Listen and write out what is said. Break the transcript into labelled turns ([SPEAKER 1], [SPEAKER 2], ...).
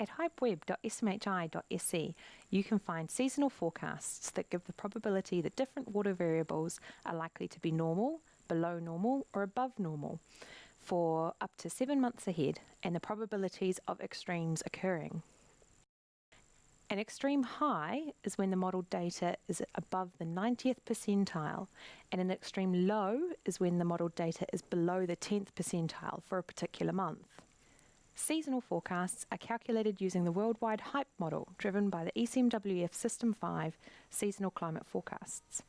[SPEAKER 1] At hypeweb.smhi.se, you can find seasonal forecasts that give the probability that different water variables are likely to be normal, below normal, or above normal for up to seven months ahead and the probabilities of extremes occurring. An extreme high is when the modelled data is above the 90th percentile, and an extreme low is when the modelled data is below the 10th percentile for a particular month. Seasonal forecasts are calculated using the worldwide HYPE model driven by the ECMWF System 5 seasonal climate forecasts.